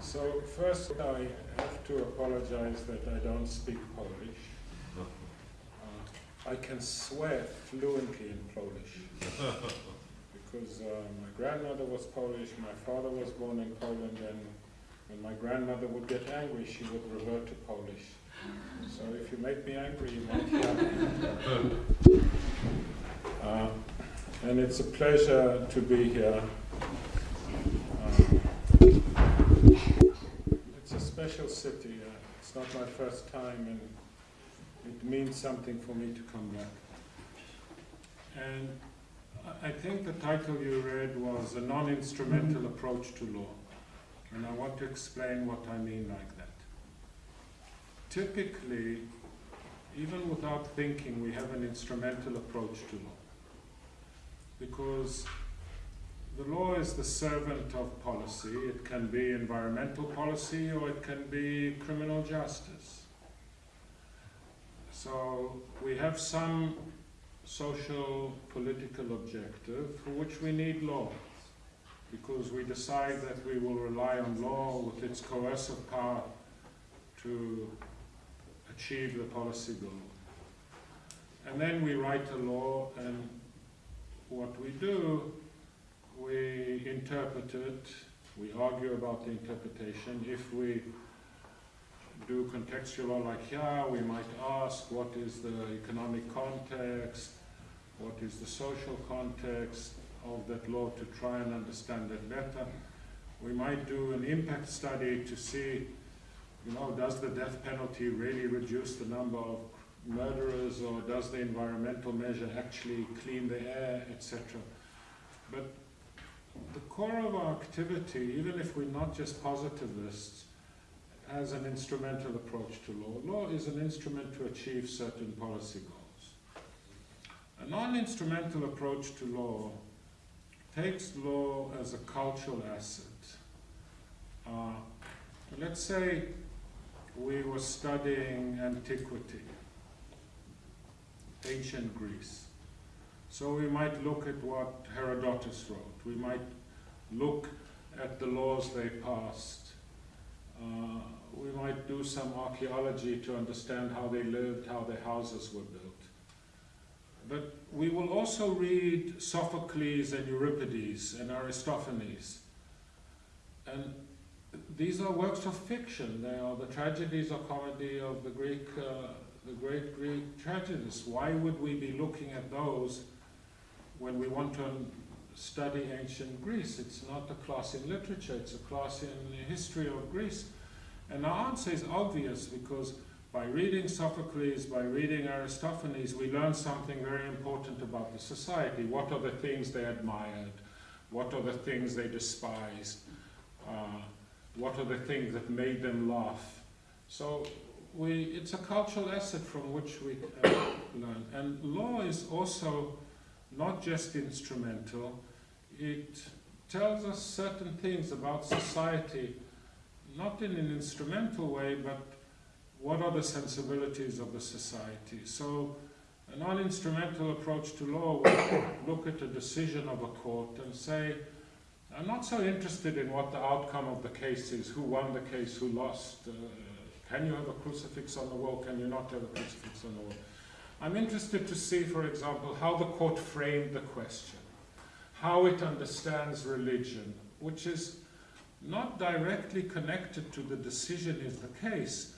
So first I have to apologize that I don't speak Polish. Uh, I can swear fluently in Polish. because uh, my grandmother was Polish, my father was born in Poland, and when my grandmother would get angry, she would revert to Polish. So if you make me angry, you might hear uh, And it's a pleasure to be here. Special city. Uh, it's not my first time, and it means something for me to come back. And I think the title you read was A Non-Instrumental Approach to Law. And I want to explain what I mean like that. Typically, even without thinking, we have an instrumental approach to law. Because the law is the servant of policy. It can be environmental policy or it can be criminal justice. So we have some social political objective for which we need law because we decide that we will rely on law with its coercive power to achieve the policy goal. And then we write a law and what we do we interpret it, we argue about the interpretation. If we do contextual like here, we might ask what is the economic context, what is the social context of that law to try and understand it better. We might do an impact study to see, you know, does the death penalty really reduce the number of murderers or does the environmental measure actually clean the air, etc. But the core of our activity, even if we're not just positivists, has an instrumental approach to law. Law is an instrument to achieve certain policy goals. A non-instrumental approach to law takes law as a cultural asset. Uh, let's say we were studying antiquity, ancient Greece. So we might look at what Herodotus wrote. We might look at the laws they passed. Uh, we might do some archaeology to understand how they lived, how their houses were built. But we will also read Sophocles and Euripides and Aristophanes. And these are works of fiction. They are the tragedies or comedy of the Greek, uh, the great Greek tragedies. Why would we be looking at those when we want to study ancient Greece. It's not a class in literature, it's a class in the history of Greece. And the answer is obvious because by reading Sophocles, by reading Aristophanes, we learn something very important about the society. What are the things they admired? What are the things they despised? Uh, what are the things that made them laugh? So we, it's a cultural asset from which we uh, learn. And law is also not just instrumental, it tells us certain things about society, not in an instrumental way, but what are the sensibilities of the society. So a non-instrumental approach to law would look at a decision of a court and say, I'm not so interested in what the outcome of the case is, who won the case, who lost, uh, can you have a crucifix on the wall, can you not have a crucifix on the wall. I'm interested to see, for example, how the court framed the question how it understands religion, which is not directly connected to the decision in the case,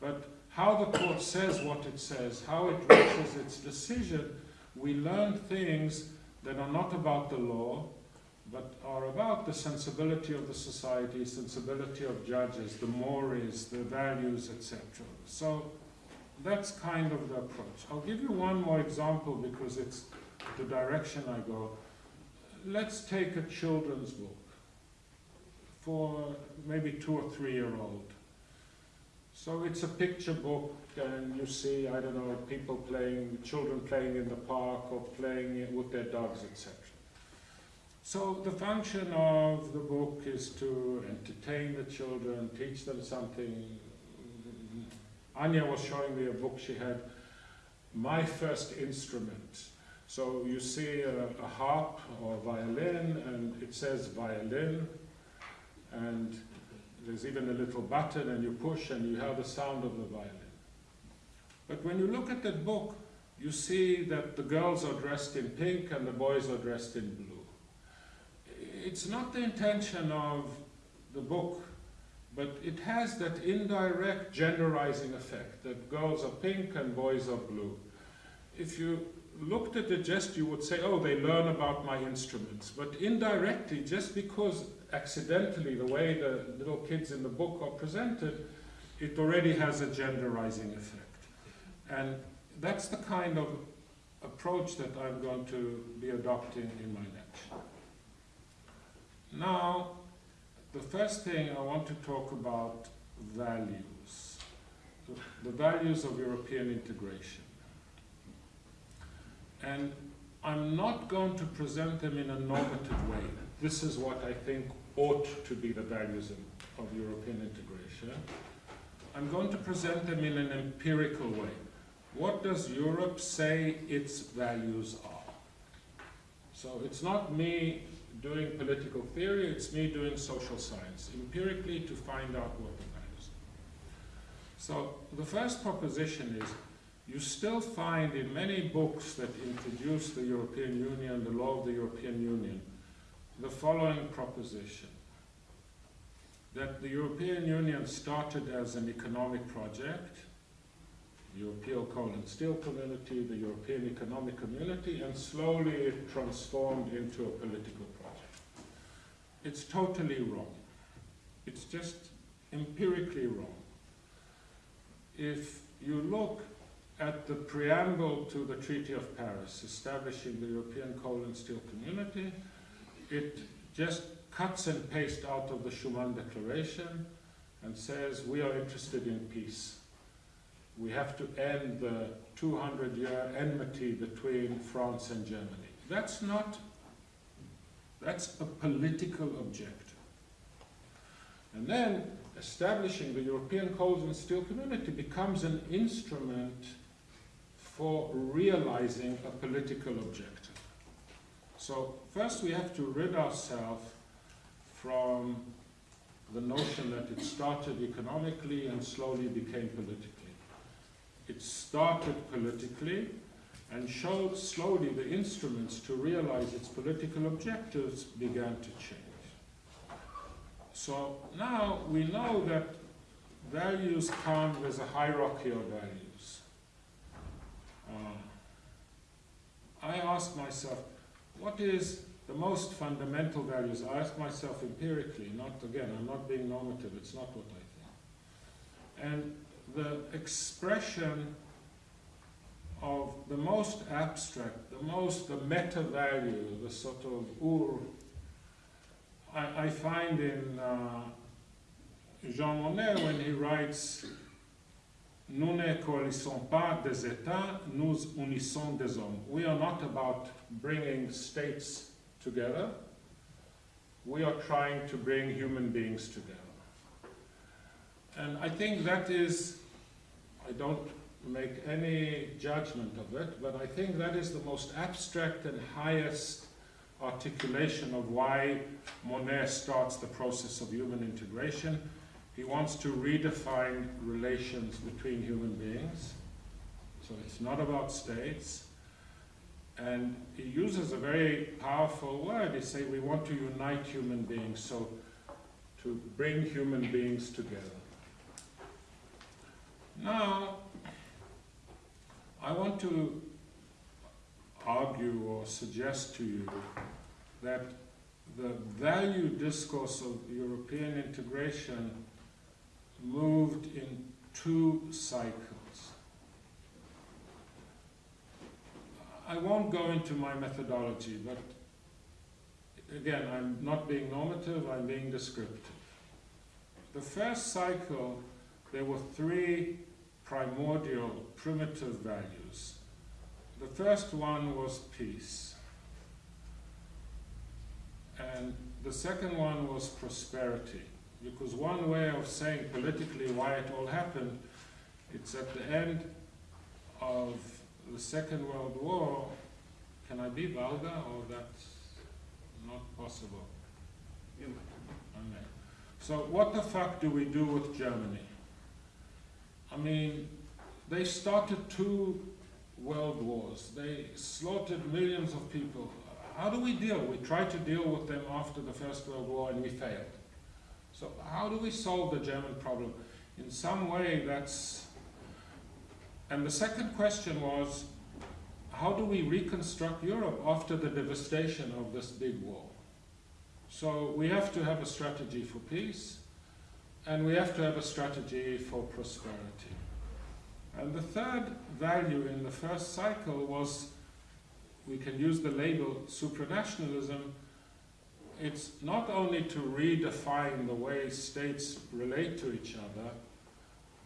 but how the court says what it says, how it reaches its decision, we learn things that are not about the law, but are about the sensibility of the society, sensibility of judges, the mores, the values, etc. So that's kind of the approach. I'll give you one more example because it's the direction I go let's take a children's book for maybe two or three year old. So it's a picture book and you see, I don't know, people playing, children playing in the park or playing with their dogs, etc. So the function of the book is to entertain the children, teach them something. Anya was showing me a book she had, My First Instrument. So you see a, a harp or a violin and it says violin and there's even a little button and you push and you hear the sound of the violin. But when you look at that book, you see that the girls are dressed in pink and the boys are dressed in blue. It's not the intention of the book, but it has that indirect genderizing effect that girls are pink and boys are blue. If you looked at it just, you would say, oh, they learn about my instruments. But indirectly, just because accidentally the way the little kids in the book are presented, it already has a genderizing effect. And that's the kind of approach that I'm going to be adopting in my lecture. Now, the first thing I want to talk about values, the, the values of European integration. And I'm not going to present them in a normative way. This is what I think ought to be the values of, of European integration. I'm going to present them in an empirical way. What does Europe say its values are? So it's not me doing political theory, it's me doing social science, empirically to find out what the. So the first proposition is you still find in many books that introduce the European Union, the law of the European Union, the following proposition. That the European Union started as an economic project, the European Coal and Steel Community, the European Economic Community, and slowly it transformed into a political project. It's totally wrong. It's just empirically wrong. If you look at the preamble to the Treaty of Paris establishing the European Coal and Steel Community, it just cuts and pastes out of the Schuman Declaration and says we are interested in peace. We have to end the 200-year enmity between France and Germany. That's not, that's a political objective. And then establishing the European Coal and Steel Community becomes an instrument for realizing a political objective. So first we have to rid ourselves from the notion that it started economically and slowly became politically. It started politically and showed slowly the instruments to realize its political objectives began to change. So now we know that values come with a hierarchy of values. Uh, I ask myself, what is the most fundamental values? I ask myself empirically, not again, I'm not being normative, it's not what I think. And the expression of the most abstract, the most, the meta value, the sort of ur, I, I find in uh, Jean Monnet when he writes Nous ne coalissons pas des États, nous unissons des hommes. We are not about bringing states together. We are trying to bring human beings together. And I think that is, I don't make any judgment of it, but I think that is the most abstract and highest articulation of why Monnet starts the process of human integration he wants to redefine relations between human beings. So it's not about states. And he uses a very powerful word. He says we want to unite human beings, so to bring human beings together. Now, I want to argue or suggest to you that the value discourse of European integration moved in two cycles. I won't go into my methodology, but again, I'm not being normative, I'm being descriptive. The first cycle, there were three primordial, primitive values. The first one was peace. And the second one was prosperity. Because one way of saying politically why it all happened, it's at the end of the Second World War. Can I be vulgar or that's not possible? I may. So what the fuck do we do with Germany? I mean, they started two world wars. They slaughtered millions of people. How do we deal? We tried to deal with them after the First World War and we failed. So how do we solve the German problem? In some way that's... And the second question was, how do we reconstruct Europe after the devastation of this big war? So we have to have a strategy for peace, and we have to have a strategy for prosperity. And the third value in the first cycle was, we can use the label supranationalism, it's not only to redefine the way states relate to each other,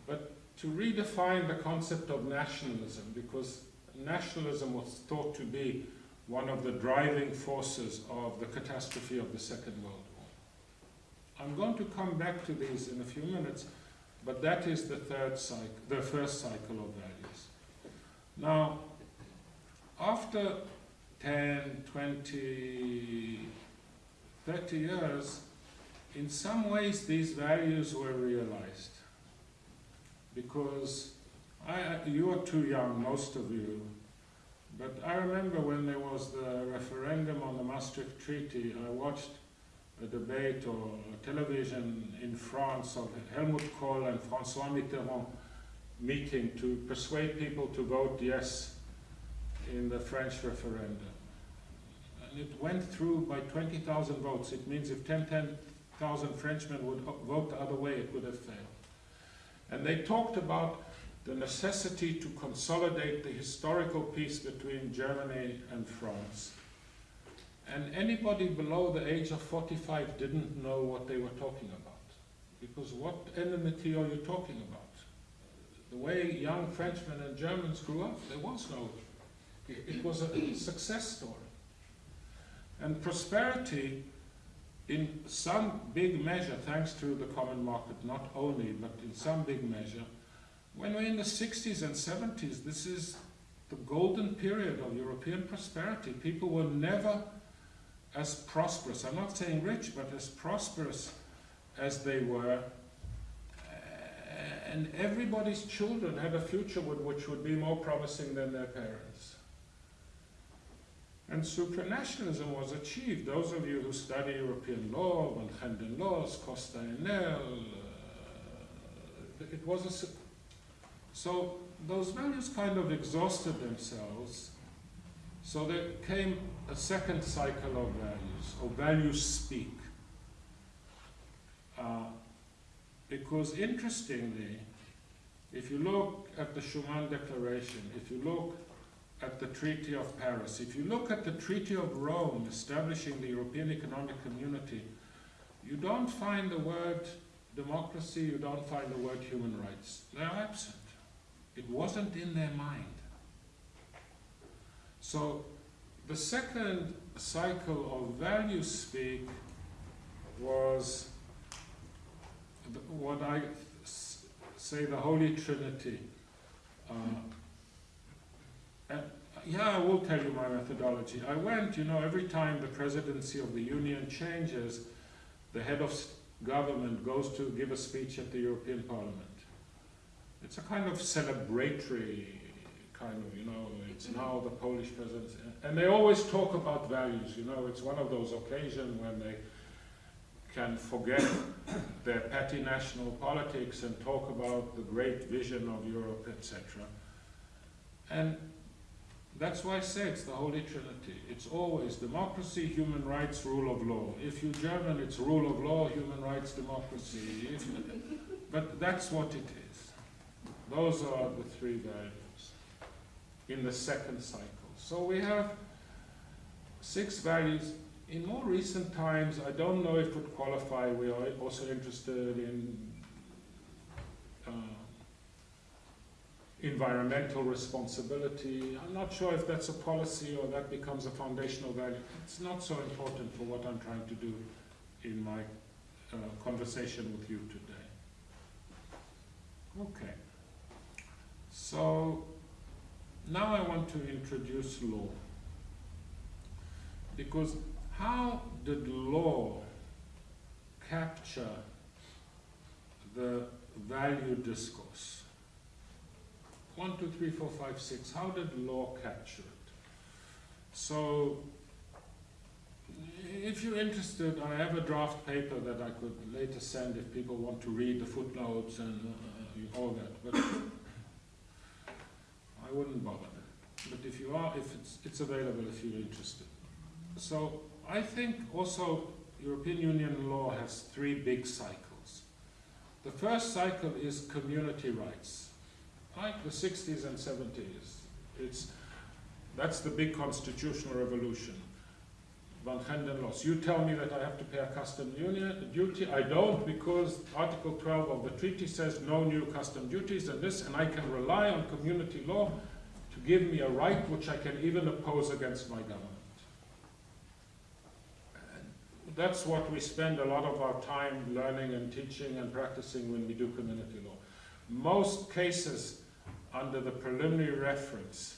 but to redefine the concept of nationalism, because nationalism was thought to be one of the driving forces of the catastrophe of the Second World. I'm going to come back to these in a few minutes, but that is the third cycle, the first cycle of values. Now, after 10, 20, 30 years, in some ways these values were realized. Because I, you are too young, most of you, but I remember when there was the referendum on the Maastricht Treaty, I watched a debate or television in France of Helmut Kohl and François Mitterrand meeting to persuade people to vote yes in the French referendum. And it went through by 20,000 votes. It means if 10,000 Frenchmen would vote the other way, it would have failed. And they talked about the necessity to consolidate the historical peace between Germany and France. And anybody below the age of 45 didn't know what they were talking about. Because what enmity are you talking about? The way young Frenchmen and Germans grew up, there was no, it was a success story. And prosperity, in some big measure, thanks to the common market, not only, but in some big measure, when we're in the 60s and 70s, this is the golden period of European prosperity. People were never as prosperous, I'm not saying rich, but as prosperous as they were. And everybody's children had a future which would be more promising than their parents. And supranationalism was achieved. Those of you who study European law, Van Gend en Loos, Costa Enel, uh, it was a so those values kind of exhausted themselves. So there came a second cycle of values, or values speak. Uh, because interestingly, if you look at the Schuman Declaration, if you look at the Treaty of Paris, if you look at the Treaty of Rome establishing the European Economic Community, you don't find the word democracy, you don't find the word human rights. They're absent. It wasn't in their mind. So the second cycle of value speak was what I say the Holy Trinity. Uh, and yeah, I will tell you my methodology. I went, you know, every time the presidency of the Union changes, the head of government goes to give a speech at the European Parliament it's a kind of celebratory kind of, you know, it's now the Polish president. And they always talk about values, you know, it's one of those occasions when they can forget their petty national politics and talk about the great vision of Europe, etc. And that's why I say it's the Holy Trinity. It's always democracy, human rights, rule of law. If you're German, it's rule of law, human rights, democracy. But that's what it is. Those are the three values in the second cycle. So we have six values. In more recent times, I don't know if it would qualify, we are also interested in uh, environmental responsibility. I'm not sure if that's a policy or that becomes a foundational value. It's not so important for what I'm trying to do in my uh, conversation with you today. Okay. So now I want to introduce law. Because how did law capture the value discourse. One, two, three, four, five, six. How did law capture it? So, if you're interested, I have a draft paper that I could later send if people want to read the footnotes and uh, all that. But I wouldn't bother. But if you are, if it's, it's available if you're interested. So I think also European Union law has three big cycles. The first cycle is community rights, like the 60s and 70s. It's, that's the big constitutional revolution. Van Genden You tell me that I have to pay a custom duty. I don't because Article 12 of the treaty says no new custom duties and this, and I can rely on community law to give me a right which I can even oppose against my government. And that's what we spend a lot of our time learning and teaching and practicing when we do community law. Most cases under the preliminary reference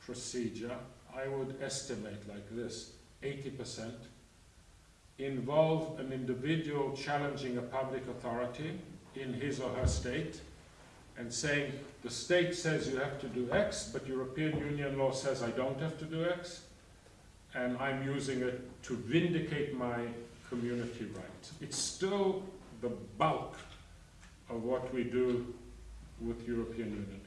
procedure, I would estimate like this, 80% involve an individual challenging a public authority in his or her state and saying the state says you have to do X, but European Union law says I don't have to do X, and I'm using it to vindicate my community rights. It's still the bulk of what we do with European Union.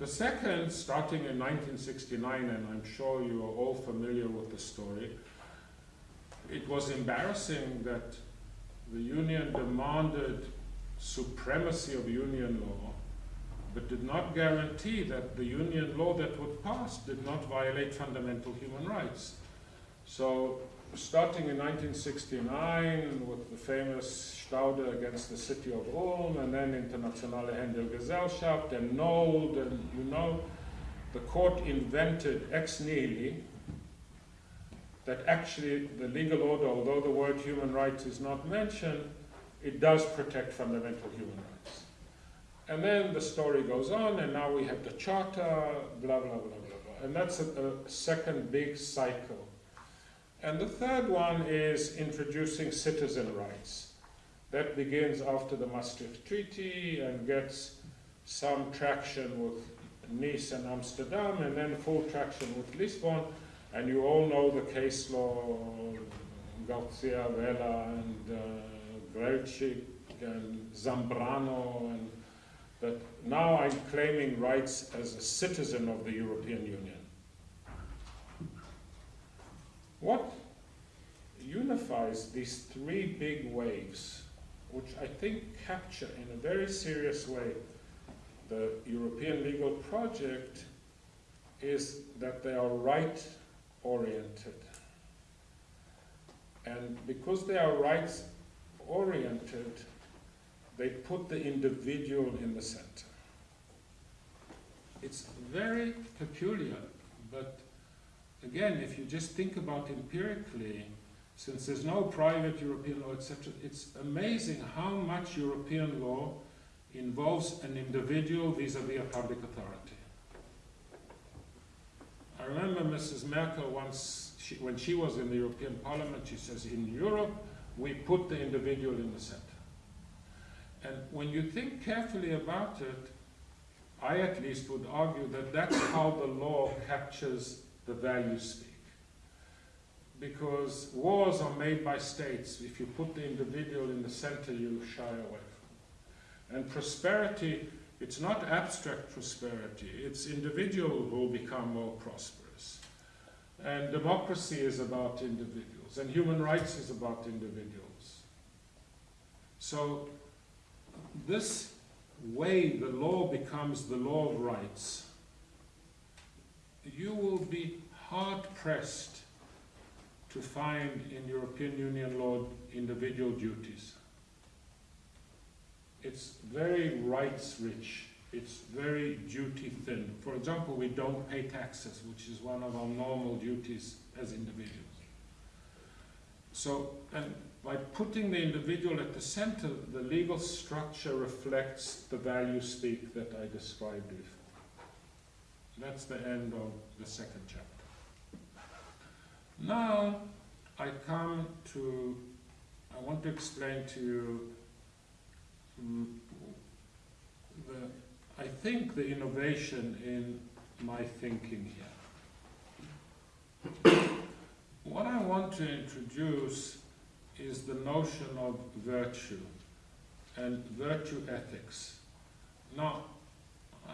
The second, starting in 1969, and I'm sure you are all familiar with the story, it was embarrassing that the Union demanded supremacy of union law, but did not guarantee that the union law that would pass did not violate fundamental human rights. So starting in 1969 with the famous Stauder against the city of Ulm, and then Internationale Handelsgesellschaft, and Nold, and you know, the court invented ex nihilo that actually the legal order, although the word human rights is not mentioned, it does protect fundamental human rights. And then the story goes on, and now we have the charter, blah, blah, blah, blah, blah. And that's a, a second big cycle. And the third one is introducing citizen rights. That begins after the Maastricht Treaty and gets some traction with Nice and Amsterdam, and then full traction with Lisbon. And you all know the case law, Garcia Avello and uh, Grzelczyk and Zambrano, and that now I'm claiming rights as a citizen of the European Union. What unifies these three big waves, which I think capture in a very serious way the European legal project, is that they are right oriented. And because they are rights oriented, they put the individual in the center. It's very peculiar, but again, if you just think about empirically, since there's no private European law, etc., it's amazing how much European law involves an individual vis-à-vis -vis a public authority. I remember Mrs. Merkel once, she, when she was in the European Parliament, she says, in Europe, we put the individual in the center. And when you think carefully about it, I at least would argue that that's how the law captures the values speak. Because wars are made by states. If you put the individual in the center, you shy away from And prosperity, it's not abstract prosperity. It's individual who become more prosperous. And democracy is about individuals. And human rights is about individuals. So this way the law becomes the law of rights, you will be hard pressed to find in European Union law individual duties. It's very rights rich. It's very duty thin. For example, we don't pay taxes, which is one of our normal duties as individuals. So, and by putting the individual at the center, the legal structure reflects the value speak that I described before. That's the end of the second chapter. Now I come to, I want to explain to you mm, the, I think the innovation in my thinking here. What I want to introduce is the notion of virtue and virtue ethics. Now,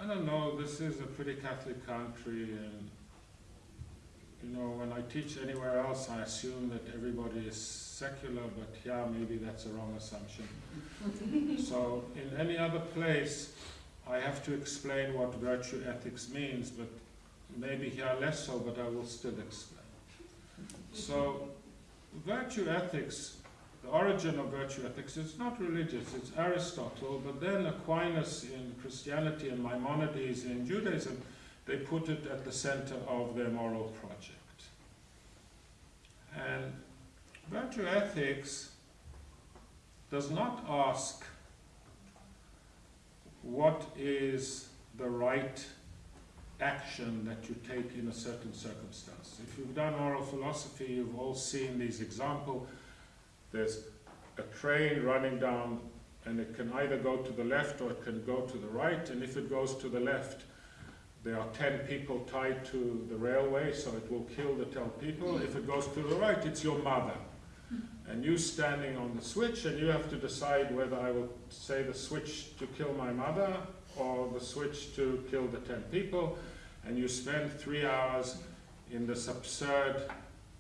I don't know, this is a pretty Catholic country and you know, when I teach anywhere else, I assume that everybody is secular, but yeah, maybe that's a wrong assumption. so, in any other place, I have to explain what virtue ethics means, but maybe here less so, but I will still explain. So, virtue ethics, the origin of virtue ethics is not religious, it's Aristotle, but then Aquinas in Christianity and Maimonides in Judaism, they put it at the center of their moral project. And virtue ethics does not ask what is the right action that you take in a certain circumstance. If you've done moral philosophy, you've all seen these examples. There's a train running down and it can either go to the left or it can go to the right, and if it goes to the left, there are 10 people tied to the railway, so it will kill the 10 people. If it goes to the right, it's your mother. And you standing on the switch, and you have to decide whether I will say the switch to kill my mother or the switch to kill the 10 people. And you spend three hours in this absurd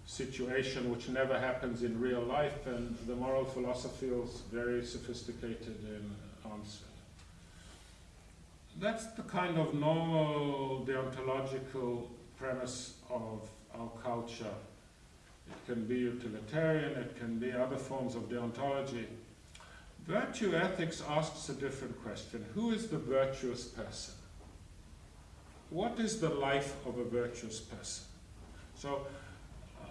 situation which never happens in real life, and the moral philosophy is very sophisticated um, in answering. That's the kind of normal deontological premise of our culture. It can be utilitarian, it can be other forms of deontology. Virtue ethics asks a different question. Who is the virtuous person? What is the life of a virtuous person? So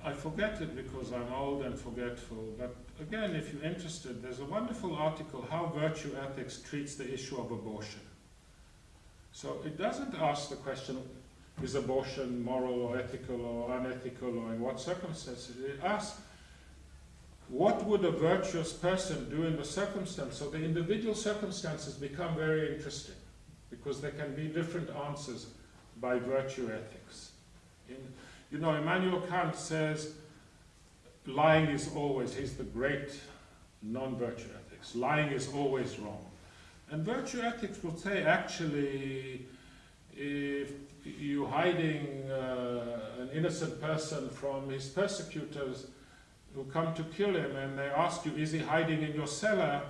I forget it because I'm old and forgetful, but again, if you're interested, there's a wonderful article, How Virtue Ethics Treats the Issue of Abortion. So it doesn't ask the question, is abortion moral or ethical or unethical or in what circumstances? It asks, what would a virtuous person do in the circumstance? So the individual circumstances become very interesting because there can be different answers by virtue ethics. In, you know, Immanuel Kant says lying is always, he's the great non-virtue ethics, lying is always wrong. And virtue ethics would say actually if you're hiding uh, an innocent person from his persecutors who come to kill him and they ask you, is he hiding in your cellar?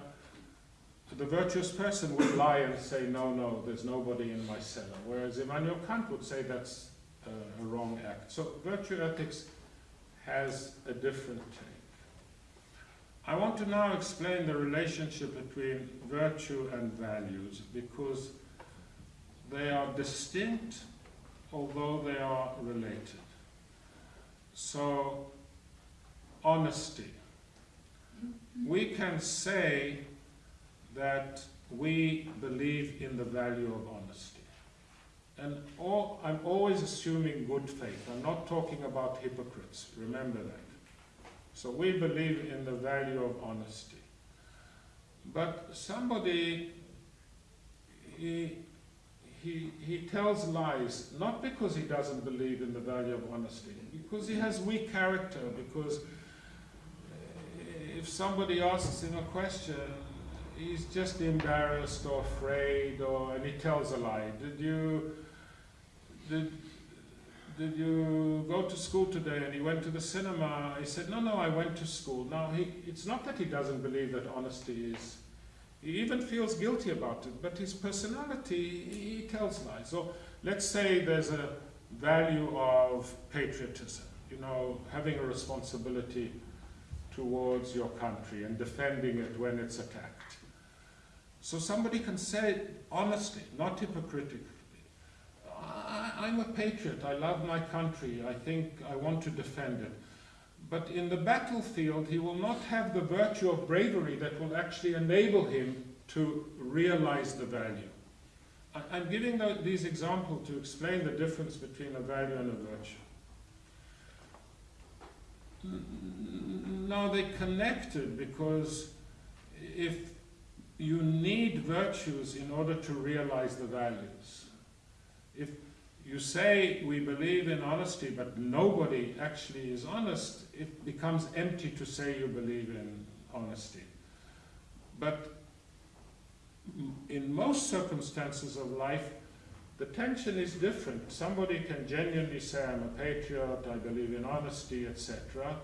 The virtuous person would lie and say, no, no, there's nobody in my cellar. Whereas Immanuel Kant would say that's Uh, a wrong act. So virtue ethics has a different take. I want to now explain the relationship between virtue and values because they are distinct although they are related. So, honesty. We can say that we believe in the value of honesty. And all, I'm always assuming good faith. I'm not talking about hypocrites. Remember that. So we believe in the value of honesty. But somebody, he, he, he tells lies, not because he doesn't believe in the value of honesty, because he has weak character, because eh, if somebody asks him a question, he's just embarrassed or afraid, or and he tells a lie. Did you did did you go to school today? And he went to the cinema. He said, no, no, I went to school. Now he, it's not that he doesn't believe that honesty is. He even feels guilty about it, but his personality, he tells lies. So let's say there's a value of patriotism, you know, having a responsibility towards your country and defending it when it's attacked. So somebody can say honestly, not hypocritically, I, am a patriot, I love my country, I think I want to defend it. But in the battlefield, he will not have the virtue of bravery that will actually enable him to realize the value. I, am giving the, these examples to explain the difference between a value and a virtue. Now they're connected because if you need virtues in order to realize the values. If you say we believe in honesty, but nobody actually is honest, it becomes empty to say you believe in honesty. But in most circumstances of life, the tension is different. Somebody can genuinely say, I'm a patriot, I believe in honesty, etc.,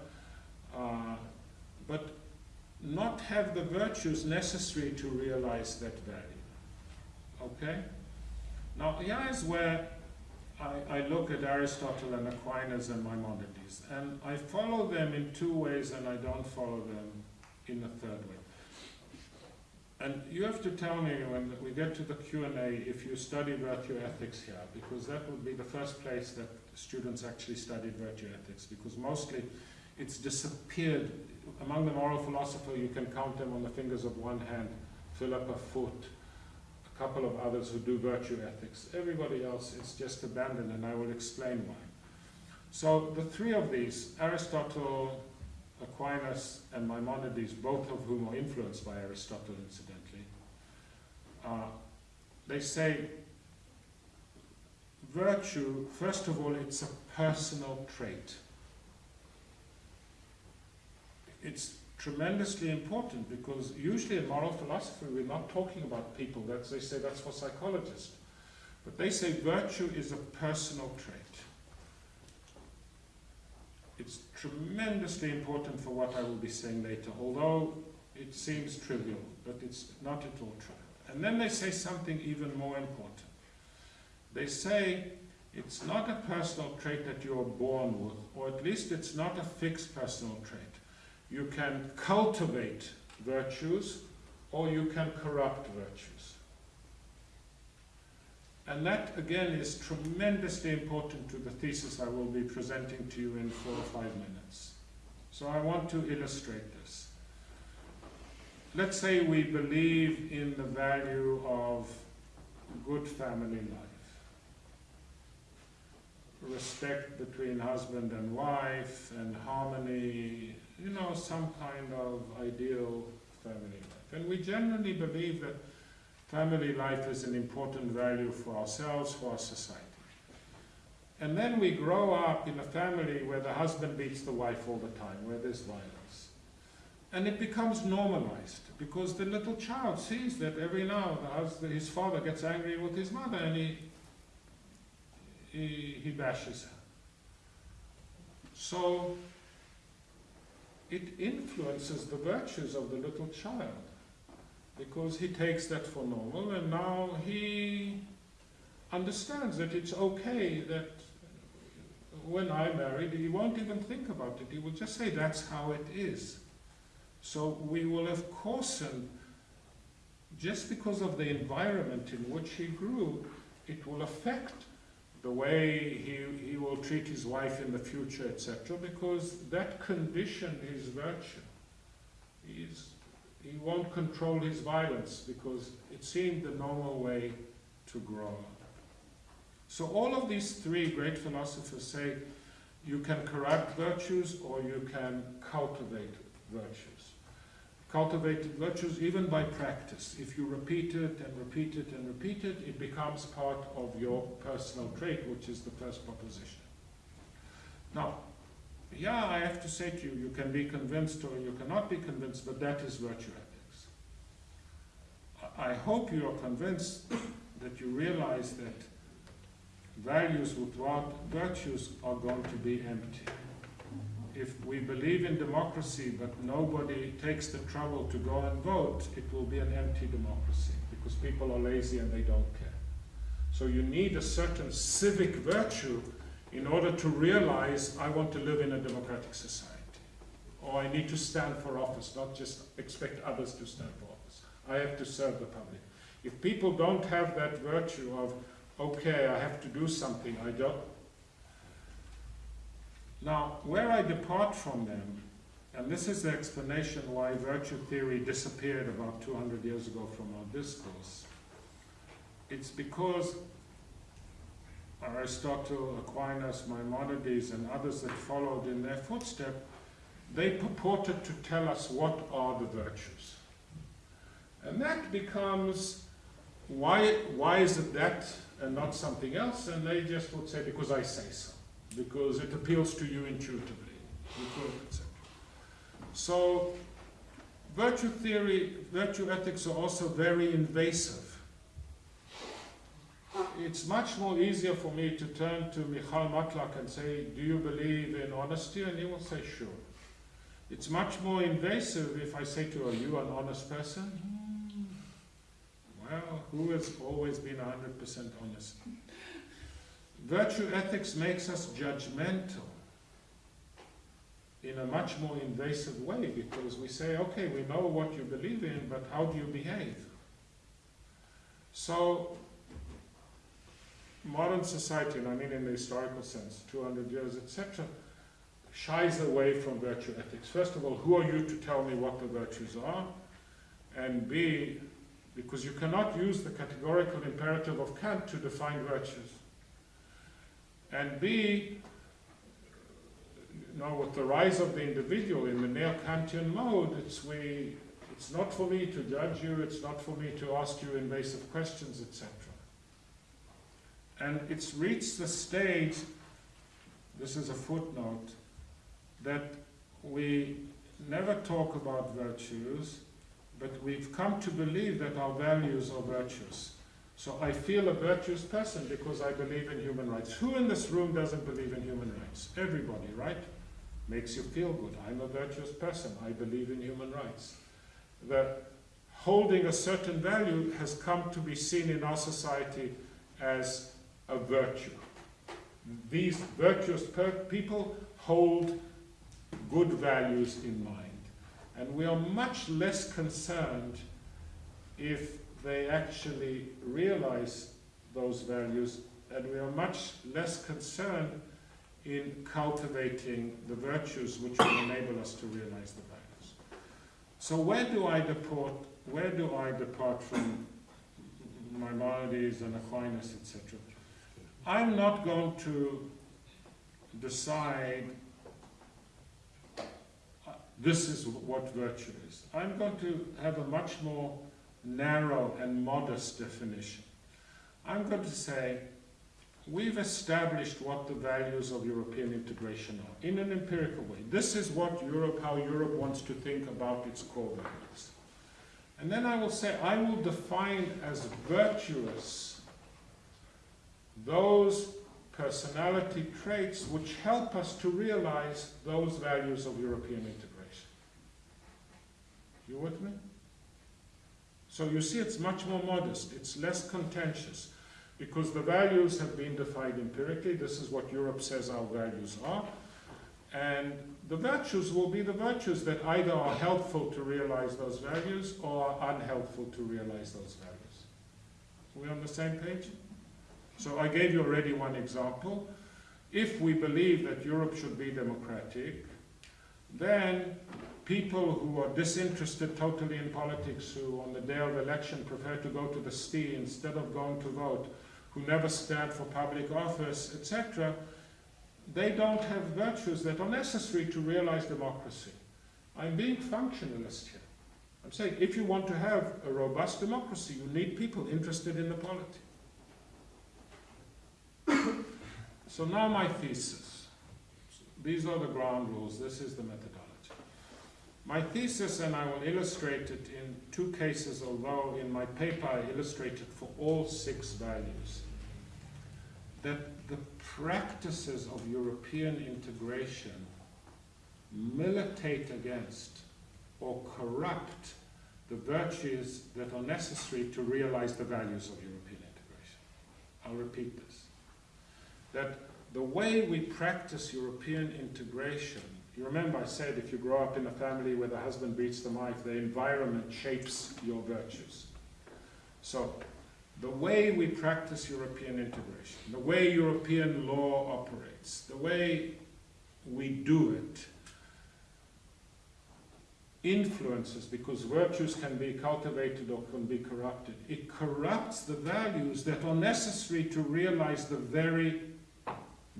uh, but not have the virtues necessary to realize that value. Okay? Now, here is where I, I, look at Aristotle and Aquinas and Maimonides, and I follow them in two ways and I don't follow them in a third way. And you have to tell me when we get to the Q&A if you study virtue ethics here, because that would be the first place that students actually studied virtue ethics, because mostly it's disappeared. Among the moral philosophers, you can count them on the fingers of one hand, Philippa Foot, a couple of others who do virtue ethics. Everybody else is just abandoned, and I will explain why. So the three of these, Aristotle, Aquinas and Maimonides, both of whom are influenced by Aristotle, incidentally, uh, they say virtue, first of all, it's a personal trait. It's tremendously important because usually in moral philosophy we're not talking about people. That's, they say that's for psychologists. But they say virtue is a personal trait. It's tremendously important for what I will be saying later, although it seems trivial, but it's not at all trivial. And then they say something even more important. They say it's not a personal trait that you're born with, or at least it's not a fixed personal trait. You can cultivate virtues, or you can corrupt virtues. And that, again, is tremendously important to the thesis I will be presenting to you in four or five minutes. So I want to illustrate this. Let's say we believe in the value of good family life. Respect between husband and wife and harmony, you know, some kind of ideal family life. And we generally believe that Family life is an important value for ourselves, for our society. And then we grow up in a family where the husband beats the wife all the time, where there's violence. And it becomes normalized because the little child sees that every now husband, his father gets angry with his mother and he, he, he bashes her. So it influences the virtues of the little child because he takes that for normal and now he understands that it's okay that when I married, he won't even think about it. He will just say that's how it is. So we will have coarsened, just because of the environment in which he grew, it will affect the way he, he will treat his wife in the future, etc., because that condition is virtue. Is he won't control his violence because it seemed the normal way to grow So all of these three great philosophers say you can corrupt virtues or you can cultivate virtues. Cultivated virtues even by practice. If you repeat it and repeat it and repeat it, it becomes part of your personal trait, which is the first proposition. Now, yeah, I have to say to you, you can be convinced or you cannot be convinced, but that is virtue ethics. I hope you are convinced that you realize that values without virtues are going to be empty. If we believe in democracy but nobody takes the trouble to go and vote, it will be an empty democracy because people are lazy and they don't care. So you need a certain civic virtue in order to realize I want to live in a democratic society. Or I need to stand for office, not just expect others to stand for office. I have to serve the public. If people don't have that virtue of, okay, I have to do something, I don't. Now, where I depart from them, and this is the explanation why virtue theory disappeared about 200 years ago from our discourse, it's because Aristotle, Aquinas, Maimonides, and others that followed in their footsteps, they purported to tell us what are the virtues. And that becomes, why, why is it that and not something else? And they just would say, because I say so. Because it appeals to you intuitively. So, virtue theory, virtue ethics are also very invasive. It's much more easier for me to turn to Michal Matlak and say, do you believe in honesty? And he will say, sure. It's much more invasive if I say to her, are you an honest person? Well, who has always been 100% honest? Virtue ethics makes us judgmental in a much more invasive way because we say, okay, we know what you believe in, but how do you behave? So, modern society, and I mean in the historical sense, 200 years, etc., shies away from virtue ethics. First of all, who are you to tell me what the virtues are? And B, because you cannot use the categorical imperative of Kant to define virtues. And B, you know, with the rise of the individual in the neo-Kantian mode, it's we, it's not for me to judge you, it's not for me to ask you invasive questions, etc. And it's reached the stage, this is a footnote, that we never talk about virtues, but we've come to believe that our values are virtues. So I feel a virtuous person because I believe in human rights. Who in this room doesn't believe in human rights? Everybody, right? Makes you feel good. I'm a virtuous person. I believe in human rights. The holding a certain value has come to be seen in our society as a virtue. These virtuous people hold good values in mind. And we are much less concerned if they actually realize those values, and we are much less concerned in cultivating the virtues which will enable us to realize the values. So where do I depart, where do I depart from Maimonides and Aquinas, etc.? I'm not going to decide uh, this is what virtue is. I'm going to have a much more narrow and modest definition. I'm going to say, we've established what the values of European integration are in an empirical way. This is what Europe, how Europe wants to think about its core values. And then I will say, I will define as virtuous those personality traits which help us to realize those values of European integration. You with me? So you see it's much more modest, it's less contentious, because the values have been defined empirically, this is what Europe says our values are, and the virtues will be the virtues that either are helpful to realize those values or are unhelpful to realize those values. Are we on the same page? So I gave you already one example. If we believe that Europe should be democratic, then people who are disinterested totally in politics, who on the day of election prefer to go to the STI instead of going to vote, who never stand for public office, etc., they don't have virtues that are necessary to realize democracy. I'm being functionalist here. I'm saying if you want to have a robust democracy, you need people interested in the polity. so now my thesis. These are the ground rules. This is the methodology. My thesis, and I will illustrate it in two cases, although in my paper I illustrated for all six values, that the practices of European integration militate against or corrupt the virtues that are necessary to realize the values of European integration. I'll repeat this. That the way we practice European integration you remember I said if you grow up in a family where the husband beats the wife, the environment shapes your virtues. So the way we practice European integration, the way European law operates, the way we do it, influences, because virtues can be cultivated or can be corrupted, it corrupts the values that are necessary to realize the very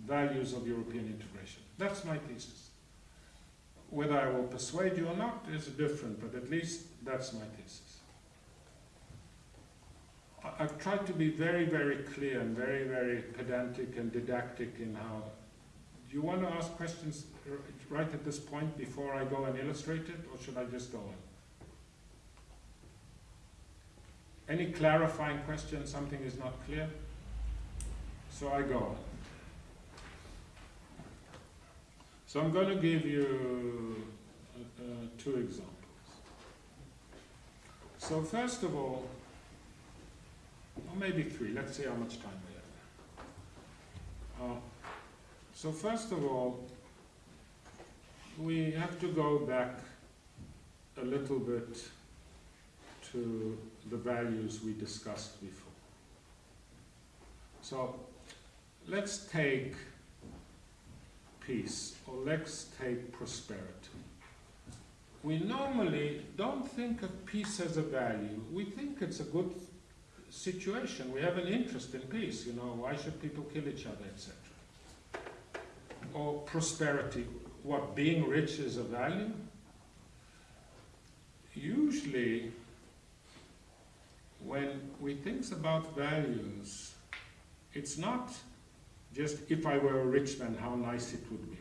values of European integration. That's my thesis. Whether I will persuade you or not is different, but at least that's my thesis. I- I've tried to be very, very clear and very, very pedantic and didactic in how. Do you want to ask questions right at this point before I go and illustrate it, or should I just go on? Any clarifying question, something is not clear? So I go on. So I'm going to give you uh, uh, two examples. So first of all, or maybe three, let's see how much time we have. Uh, so first of all, we have to go back a little bit to the values we discussed before. So let's take peace or let's take prosperity. We normally don't think of peace as a value. We think it's a good situation. We have an interest in peace, you know, why should people kill each other, etc. Or prosperity, what, being rich is a value? Usually, when we think about values, it's not just if I were a rich man, how nice it would be.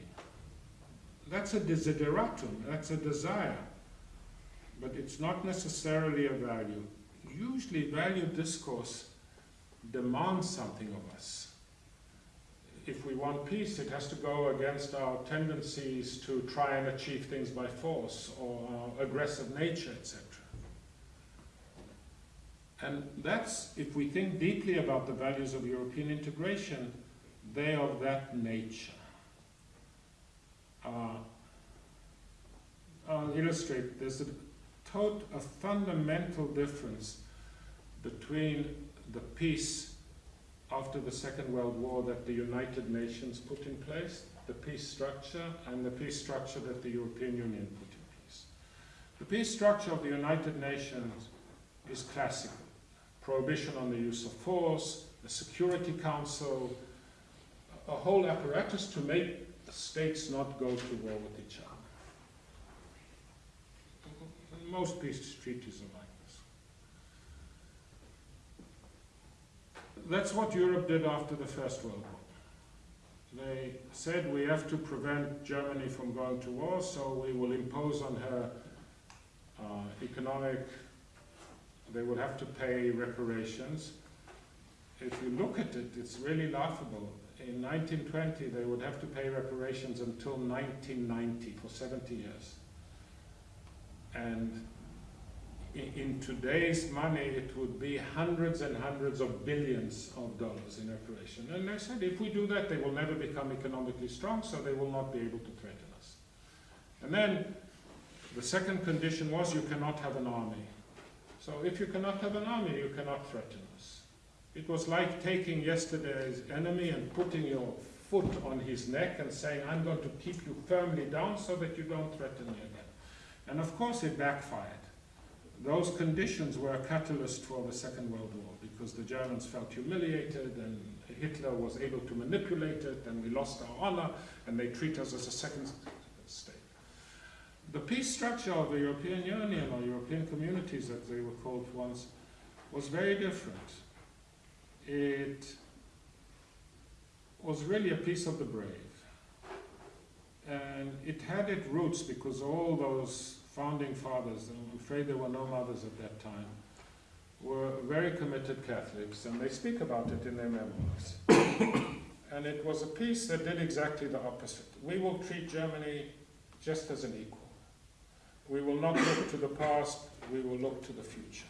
That's a desideratum, that's a desire, but it's not necessarily a value. Usually, value discourse demands something of us. If we want peace, it has to go against our tendencies to try and achieve things by force or our aggressive nature, etc. And that's, if we think deeply about the values of European integration, they are of that nature. Uh, I'll illustrate. There's a, tot- a fundamental difference between the peace after the Second World War that the United Nations put in place, the peace structure, and the peace structure that the European Union put in place. The peace structure of the United Nations is classical prohibition on the use of force, the Security Council, a whole apparatus to make states not go to war with each other. Most peace treaties are like this. That's what Europe did after the First World War. They said we have to prevent Germany from going to war, so we will impose on her uh, economic they will have to pay reparations. If you look at it, it's really laughable. In 1920, they would have to pay reparations until 1990, for 70 years. And in, in today's money, it would be hundreds and hundreds of billions of dollars in reparation. And they said, if we do that, they will never become economically strong, so they will not be able to threaten us. And then the second condition was you cannot have an army. So if you cannot have an army, you cannot threaten us. It was like taking yesterday's enemy and putting your foot on his neck and saying, I'm going to keep you firmly down so that you don't threaten me again. And of course it backfired. Those conditions were a catalyst for the Second World War because the Germans felt humiliated and Hitler was able to manipulate it and we lost our honor and they treat us as a second state. The peace structure of the European Union or European communities, as they were called once, was very different. It was really a peace of the brave. And it had its roots because all those founding fathers, I'm afraid there were no mothers at that time, were very committed Catholics, and they speak about it in their memoirs. and it was a peace that did exactly the opposite. We will treat Germany just as an equal. We will not look to the past, we will look to the future.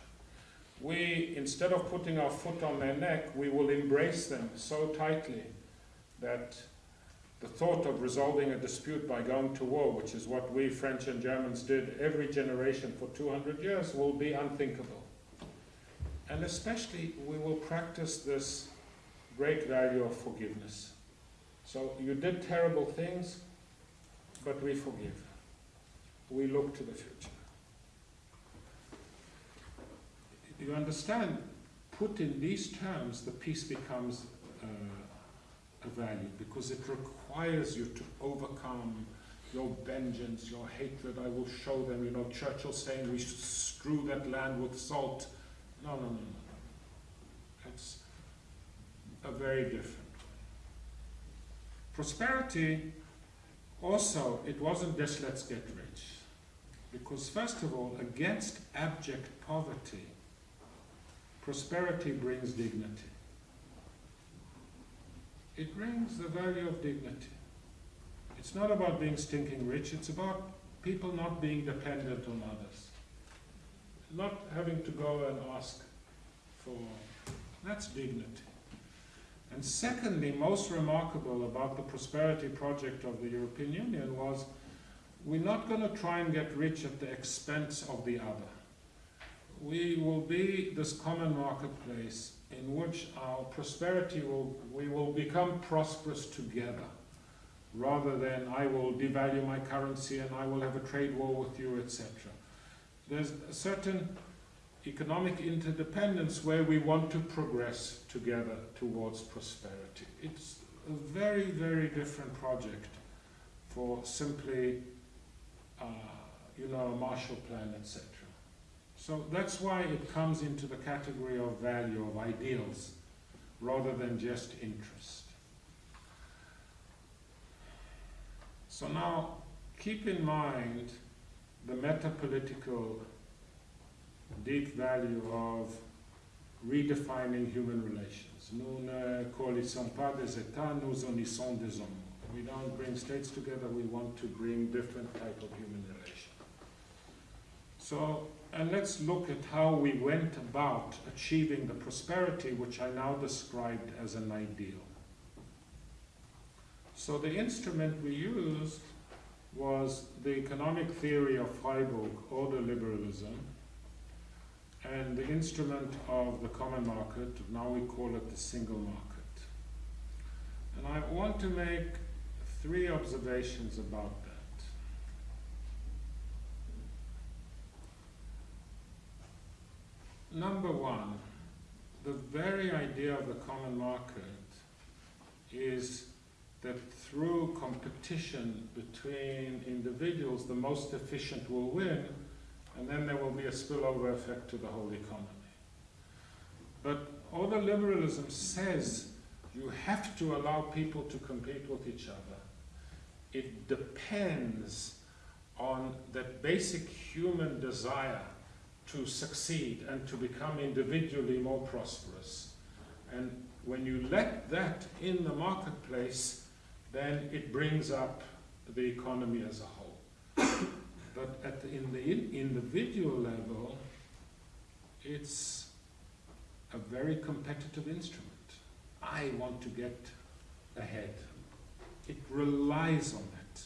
We, instead of putting our foot on their neck, we will embrace them so tightly that the thought of resolving a dispute by going to war, which is what we French and Germans did every generation for 200 years, will be unthinkable. And especially, we will practice this great value of forgiveness. So you did terrible things, but we forgive we look to the future. You understand, put in these terms, the peace becomes uh, a value because it requires you to overcome your vengeance, your hatred. I will show them, you know, Churchill saying we should strew that land with salt. No, no, no, no. It's a very different way. Prosperity, also, it wasn't just let's get rich. Because, first of all, against abject poverty, prosperity brings dignity. It brings the value of dignity. It's not about being stinking rich, it's about people not being dependent on others. Not having to go and ask for. That's dignity. And secondly, most remarkable about the prosperity project of the European Union was we're not going to try and get rich at the expense of the other. We will be this common marketplace in which our prosperity will, we will become prosperous together rather than I will devalue my currency and I will have a trade war with you, etc. There's a certain economic interdependence where we want to progress together towards prosperity. It's a very, very different project for simply, uh, you know, a Marshall Plan, etc. So that's why it comes into the category of value, of ideals, rather than just interest. So now, keep in mind the meta-political deep value of redefining human relations. Nous ne coalisons pas des États, nous unissons des hommes. We don't bring states together, we want to bring different type of human relations. So, and let's look at how we went about achieving the prosperity which I now described as an ideal. So the instrument we used was the economic theory of Freiburg, ordoliberalism, and the instrument of the common market, now we call it the single market. And I want to make three observations about that. Number one, the very idea of the common market is that through competition between individuals, the most efficient will win, and then there will be a spillover effect to the whole economy. But ordoliberalism says you have to allow people to compete with each other. It depends on that basic human desire to succeed and to become individually more prosperous. And when you let that in the marketplace, then it brings up the economy as a whole. but at the, in the in individual level, it's a very competitive instrument. I want to get ahead. It relies on it.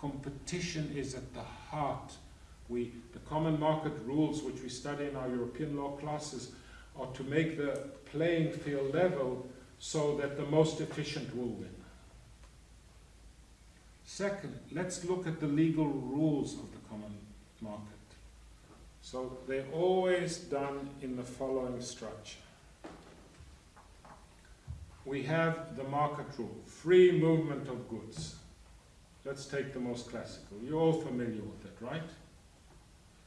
Competition is at the heart. We, the common market rules, which we study in our European law classes, are to make the playing field level so that the most efficient will win. Second, let's look at the legal rules of the common market. So they're always done in the following structure. We have the market rule, free movement of goods. Let's take the most classical. You're all familiar with it, right?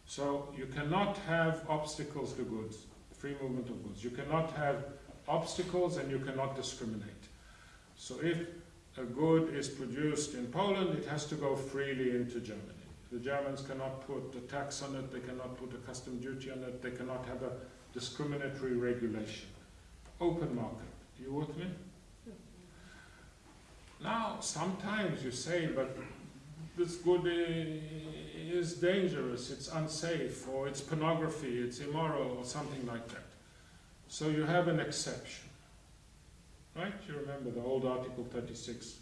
So you cannot have obstacles to goods, free movement of goods. You cannot have obstacles and you cannot discriminate. So if a good is produced in Poland, it has to go freely into Germany. The Germans cannot put a tax on it, they cannot put a custom duty on it, they cannot have a discriminatory regulation. Open market. Do you with me? Now, sometimes you say, but this good is dangerous, it's unsafe, or it's pornography, it's immoral, or something like that. So you have an exception. Right? You remember the old Article 36,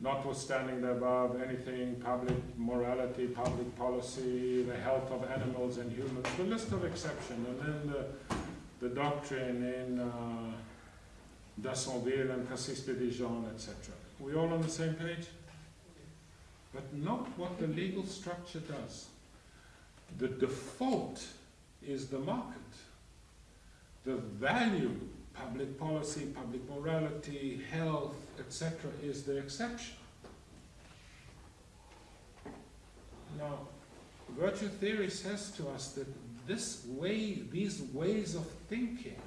notwithstanding the above anything, public morality, public policy, the health of animals and humans, the list of exceptions, and then the, the doctrine in uh, Dassonville and Cassis de Dijon, etc. We all on the same page? But note what the legal structure does. The default is the market. The value public policy, public morality, health, etc., is the exception. Now, virtue theory says to us that this way, these ways of thinking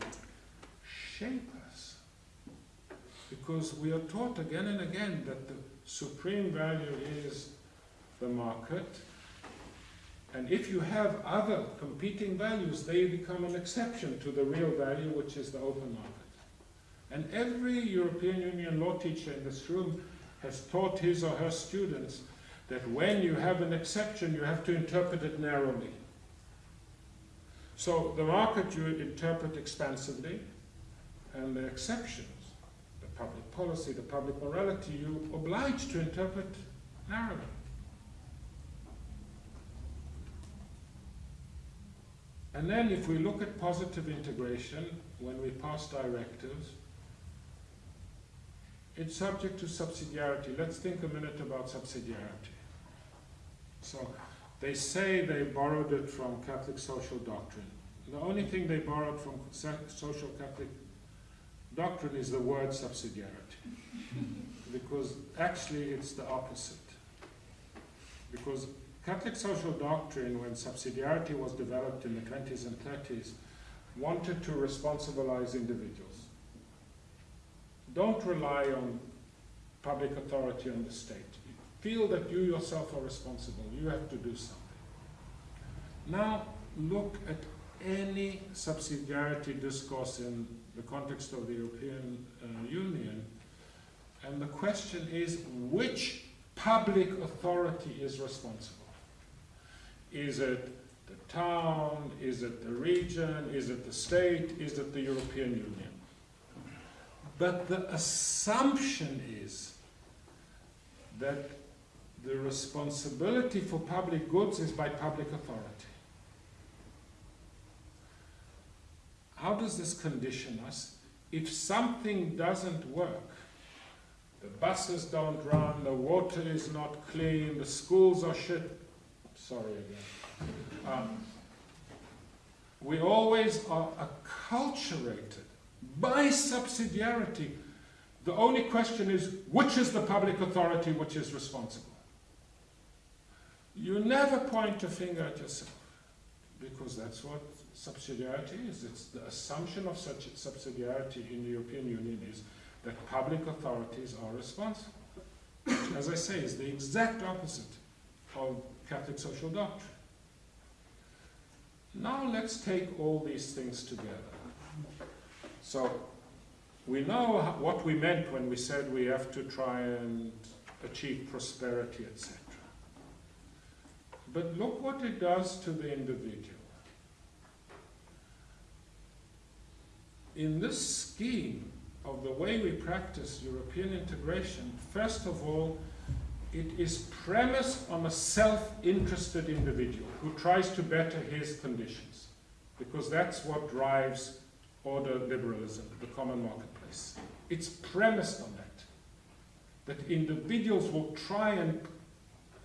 shape us. Because we are taught again and again that the supreme value is the market, and if you have other competing values, they become an exception to the real value, which is the open market. And every European Union law teacher in this room has taught his or her students that when you have an exception, you have to interpret it narrowly. So the market you interpret expansively, and the exceptions, the public policy, the public morality, you're obliged to interpret narrowly. And then if we look at positive integration, when we pass directives, it's subject to subsidiarity. Let's think a minute about subsidiarity. So they say they borrowed it from Catholic social doctrine. The only thing they borrowed from social Catholic doctrine is the word subsidiarity. because actually it's the opposite. Because Catholic social doctrine, when subsidiarity was developed in the 20s and 30s, wanted to responsibilize individuals. Don't rely on public authority on the state. Feel that you yourself are responsible. You have to do something. Now, look at any subsidiarity discourse in the context of the European uh, Union, and the question is which public authority is responsible? Is it the town? Is it the region? Is it the state? Is it the European Union? But the assumption is that the responsibility for public goods is by public authority. How does this condition us? If something doesn't work, the buses don't run, the water is not clean, the schools are shit, sorry again. Um, we always are acculturated by subsidiarity. The only question is, which is the public authority which is responsible? You never point a finger at yourself, because that's what subsidiarity is. It's the assumption of such subsidiarity in the European Union is that public authorities are responsible. As I say, is the exact opposite of Catholic social doctrine. Now let's take all these things together. So we know what we meant when we said we have to try and achieve prosperity, etc. But look what it does to the individual. In this scheme of the way we practice European integration, first of all, it is premised on a self-interested individual who tries to better his conditions, because that's what drives ordoliberalism, the common marketplace. It's premised on that, that individuals will try and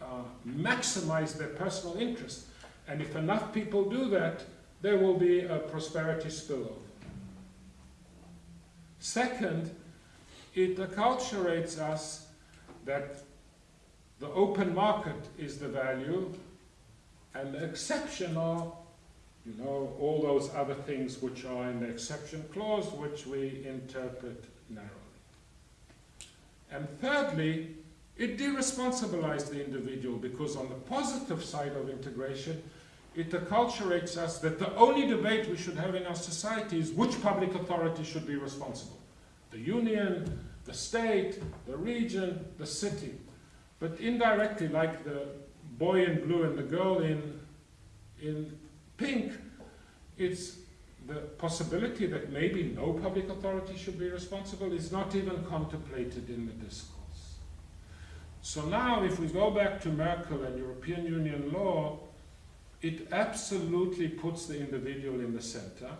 uh, maximize their personal interest, and if enough people do that, there will be a prosperity spillover. Second, it acculturates us that the open market is the value, and the exception are, you know, all those other things which are in the exception clause, which we interpret narrowly. And thirdly, it deresponsibilizes the individual because on the positive side of integration, it acculturates us that the only debate we should have in our society is which public authority should be responsible. The union, the state, the region, the city. But indirectly, like the boy in blue and the girl in, in pink, it's the possibility that maybe no public authority should be responsible is not even contemplated in the discourse. So now, if we go back to Merkel and European Union law, it absolutely puts the individual in the center,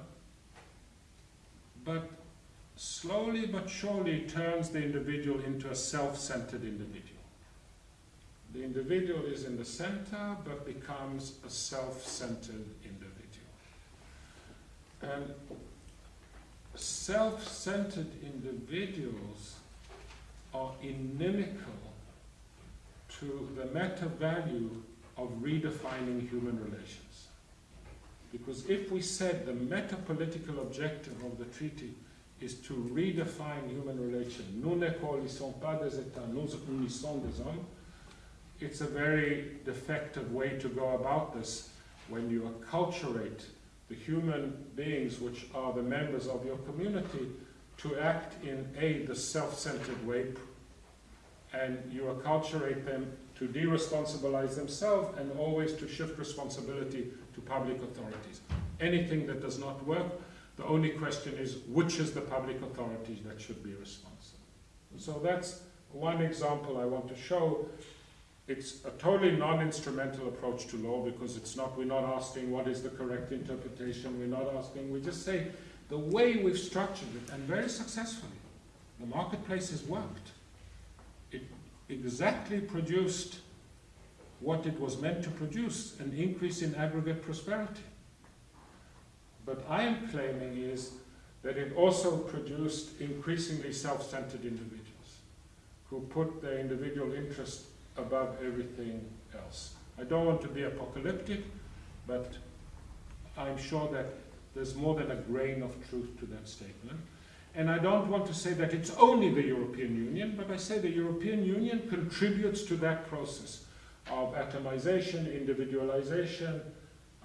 but slowly but surely turns the individual into a self-centered individual. The individual is in the center, but becomes a self-centered individual. And self-centered individuals are inimical to the meta value of redefining human relations. Because if we said the meta political objective of the treaty is to redefine human relations. Nous ne coalisons pas des États, nous unissons des hommes. It's a very defective way to go about this when you acculturate the human beings which are the members of your community to act in a the self-centered way and you acculturate them to de-responsibilize themselves and always to shift responsibility to public authorities. Anything that does not work, the only question is which is the public authority that should be responsible. So that's one example I want to show. It's a totally non-instrumental approach to law because it's not, we're not asking what is the correct interpretation, we're not asking, we just say the way we've structured it, and very successfully, the marketplace has worked. Exactly produced what it was meant to produce, an increase in aggregate prosperity. But I am claiming is that it also produced increasingly self-centered individuals who put their individual interest above everything else. I don't want to be apocalyptic, but I'm sure that there's more than a grain of truth to that statement. And I don't want to say that it's only the European Union, but I say the European Union contributes to that process of atomization, individualization,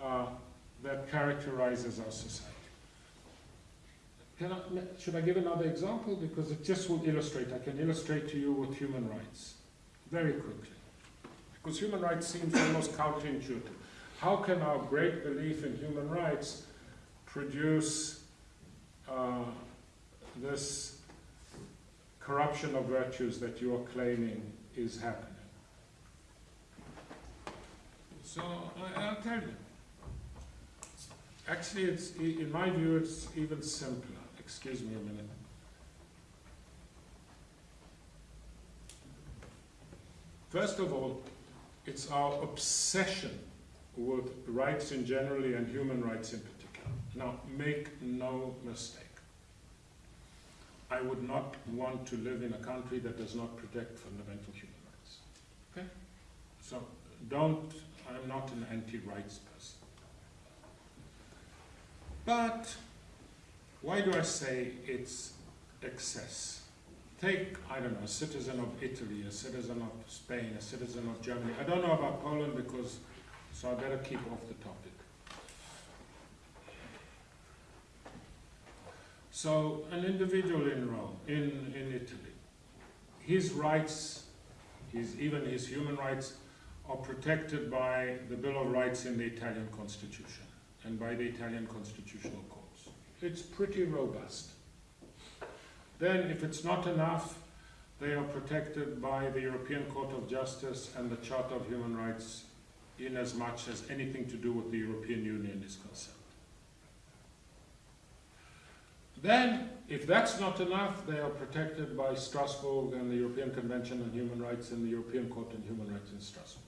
uh, that characterizes our society. I, should I give another example? Because it just will illustrate. I can illustrate to you with human rights very quickly. Because human rights seems almost counterintuitive. How can our great belief in human rights produce uh, this corruption of virtues that you are claiming is happening? So I, I'll tell you. Actually, it's, in my view, it's even simpler. Excuse me a minute. First of all, it's our obsession with rights in generally and human rights in particular. Now, make no mistake. I would not want to live in a country that does not protect fundamental human rights. Okay? So, don't, I'm not an anti-rights person. But why do I say it's excess? Take, I don't know, a citizen of Italy, a citizen of Spain, a citizen of Germany. I don't know about Poland because, so I better keep off the topic. So an individual in Rome, in, in Italy, his rights, his, even his human rights, are protected by the Bill of Rights in the Italian Constitution and by the Italian constitutional courts. It's pretty robust. Then, if it's not enough, they are protected by the European Court of Justice and the Charter of Human Rights in as much as anything to do with the European Union is concerned. Then, if that's not enough, they are protected by Strasbourg and the European Convention on Human Rights and the European Court on Human Rights in Strasbourg.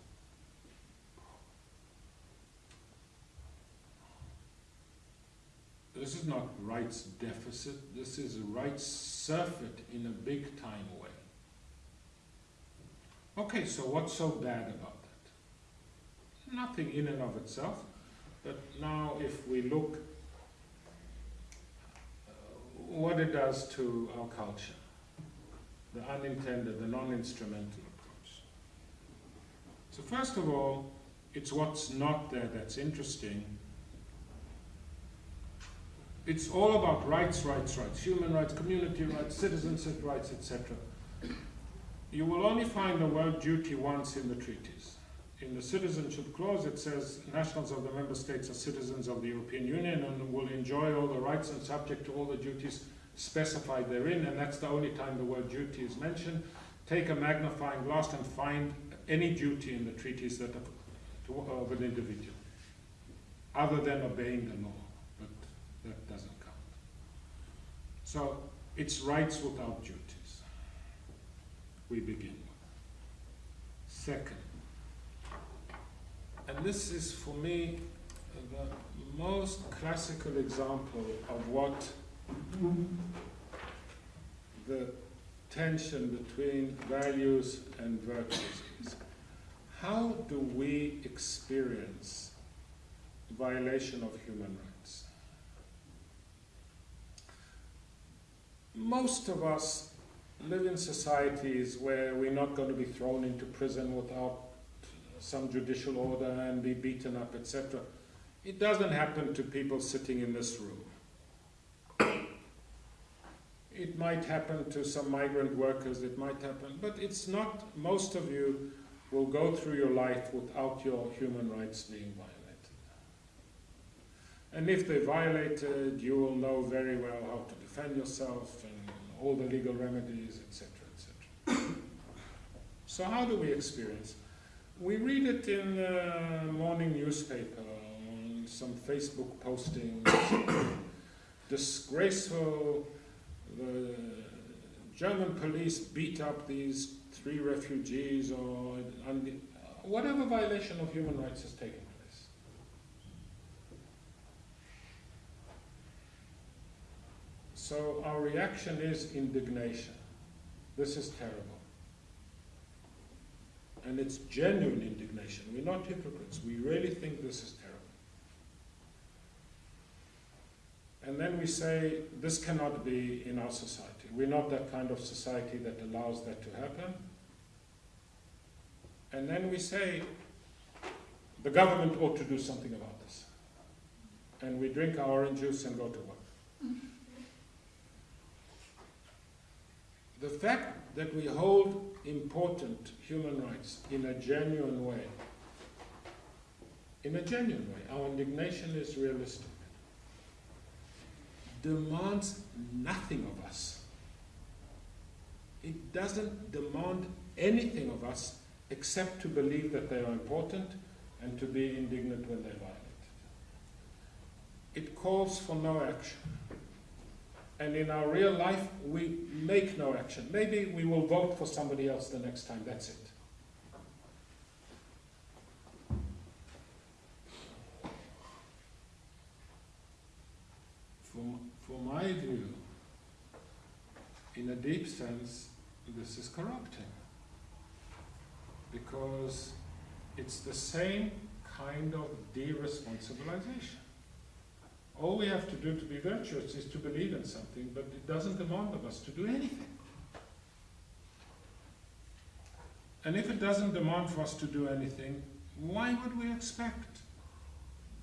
This is not rights deficit, this is a rights surfeit in a big time way. Okay, so what's so bad about that? Nothing in and of itself, but now if we look what it does to our culture, the unintended, the non-instrumental approach. So first of all, it's what's not there that's interesting, it's all about rights, rights, rights, human rights, community rights, citizenship rights, etc. You will only find the word duty once in the treaties. In the citizenship clause, it says nationals of the member states are citizens of the European Union and will enjoy all the rights and subject to all the duties specified therein, and that's the only time the word duty is mentioned. Take a magnifying glass and find any duty in the treaties that of an individual, other than obeying the law but that doesn't count. So it's rights without duties. We begin. Second, and this is for me the most classical example of what the tension between values and virtues is. How do we experience violation of human rights? most of us live in societies where we're not going to be thrown into prison without some judicial order and be beaten up, etc. It doesn't happen to people sitting in this room. It might happen to some migrant workers, it might happen, but it's not, most of you will go through your life without your human rights being violated. And if they're violated, you will know very well how to defend yourself and all the legal remedies, etc., etc. so how do we experience? We read it in the morning newspaper, on some Facebook postings, disgraceful, the German police beat up these three refugees or whatever violation of human rights has taken place. So our reaction is indignation. This is terrible. And it's genuine indignation. We're not hypocrites. We really think this is terrible. And then we say, this cannot be in our society. We're not that kind of society that allows that to happen. And then we say, the government ought to do something about this. And we drink our orange juice and go to work. The fact that we hold important human rights in a genuine way, in a genuine way, our indignation is realistic, demands nothing of us. It doesn't demand anything of us except to believe that they are important and to be indignant when they're violated. It calls for no action. And in our real life, we make no action. Maybe we will vote for somebody else the next time, that's it. For, for my view, in a deep sense, this is corrupting. Because it's the same kind of de-responsibilization. All we have to do to be virtuous is to believe in something, but it doesn't demand of us to do anything. And if it doesn't demand for us to do anything, why would we expect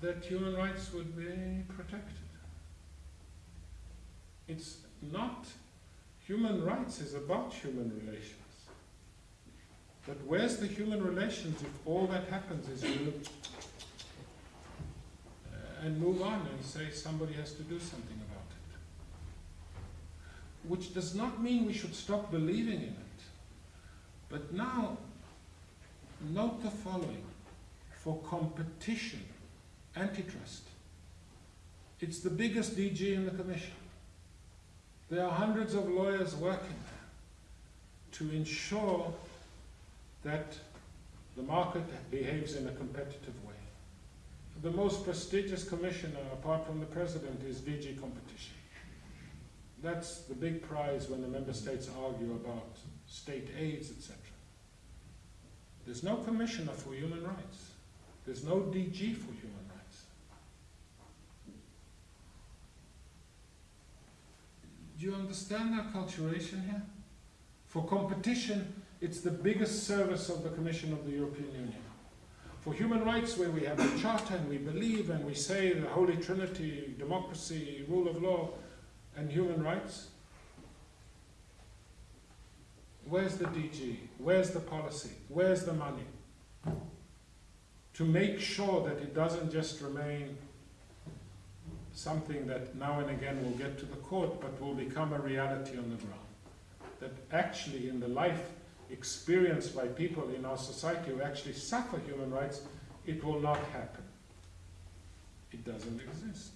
that human rights would be protected? It's not, human rights is about human relations. But where's the human relations if all that happens is you and move on and say somebody has to do something about it? Which does not mean we should stop believing in it. But now, note the following. For competition, antitrust, it's the biggest DG in the Commission. There are hundreds of lawyers working there to ensure that the market behaves in a competitive way. The most prestigious commissioner, apart from the president, is DG competition. That's the big prize when the member states argue about state aids, etc. There's no commissioner for human rights. There's no DG for human rights. Do you understand our culturation here? For competition, it's the biggest service of the Commission of the European Union. For human rights, where we have a charter and we believe and we say the Holy Trinity, democracy, rule of law, and human rights, where's the DG? Where's the policy? Where's the money? To make sure that it doesn't just remain something that now and again will get to the court, but will become a reality on the ground. That actually in the life experienced by people in our society who actually suffer human rights, it will not happen. It doesn't exist.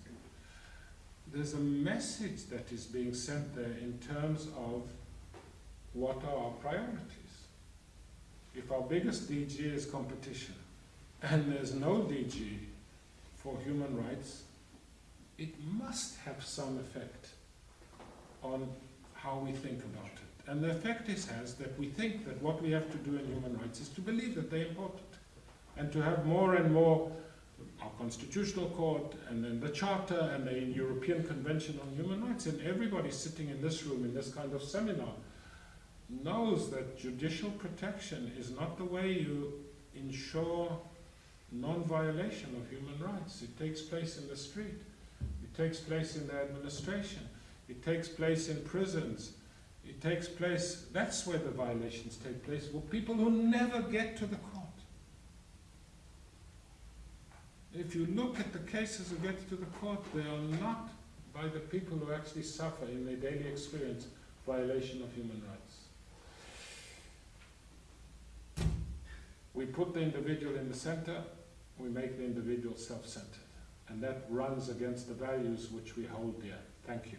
There's a message that is being sent there in terms of what are our priorities. If our biggest DG is competition, and there's no DG for human rights, it must have some effect on how we think about it. And the effect this has that we think that what we have to do in human rights is to believe that they're important and to have more and more our Constitutional Court and then the Charter and the European Convention on Human Rights. And everybody sitting in this room in this kind of seminar knows that judicial protection is not the way you ensure non-violation of human rights. It takes place in the street. It takes place in the administration. It takes place in prisons. It takes place, that's where the violations take place, with people who never get to the court. If you look at the cases who get to the court, they are not by the people who actually suffer in their daily experience violation of human rights. We put the individual in the center, we make the individual self-centered. And that runs against the values which we hold dear. Thank you.